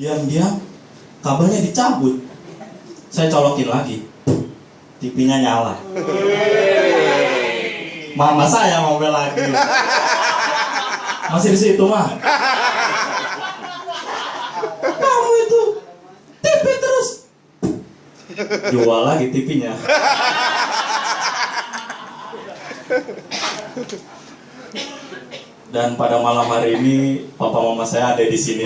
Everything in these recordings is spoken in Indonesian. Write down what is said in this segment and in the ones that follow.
Diam-diam kabelnya dicabut. Saya colokin lagi. TV-nya nyala. Mama saya mau lagi. Masih di situ mah. Kamu itu TV terus. Jual lagi TV-nya. Dan pada malam hari ini papa mama saya ada di sini.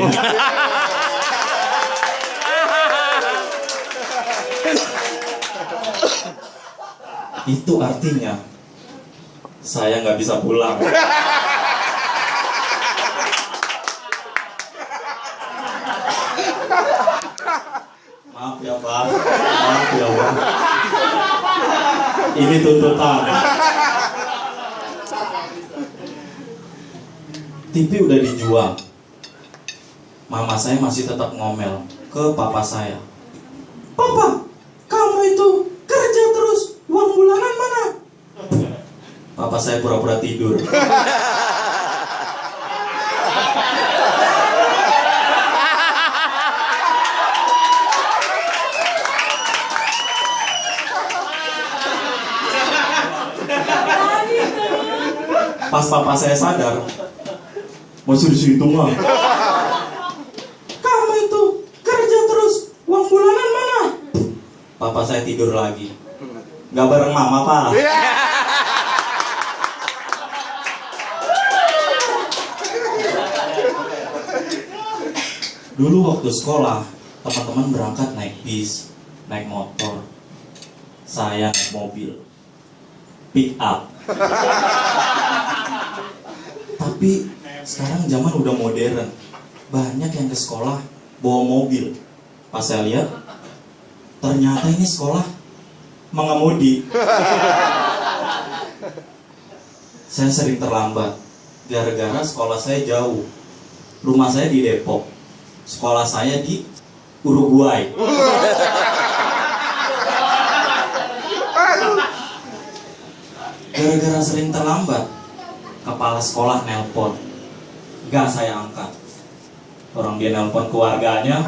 Itu artinya saya nggak bisa pulang. Maaf ya Pak, maaf ya Pak. Ini tuntutan. TV udah dijual. Mama saya masih tetap ngomel ke papa saya. Papa, kamu itu kerja terus, uang bulanan mana? Papa saya pura-pura tidur. Pas papa saya sadar, masih di situ mah. Kamu itu kerja terus, uang bulanan mana? Papa saya tidur lagi. Gak bareng mama pak. Dulu waktu sekolah, teman-teman berangkat naik bis, naik motor. Saya naik mobil. Pick up. Tapi sekarang zaman udah modern. Banyak yang ke sekolah bawa mobil. Pas saya lihat, ternyata ini sekolah mengemudi. saya sering terlambat gara-gara sekolah saya jauh. Rumah saya di Depok. Sekolah saya di Uruguay. Gara-gara sering terlambat, kepala sekolah nelpon. Gak saya angkat. Orang dia nelpon keluarganya,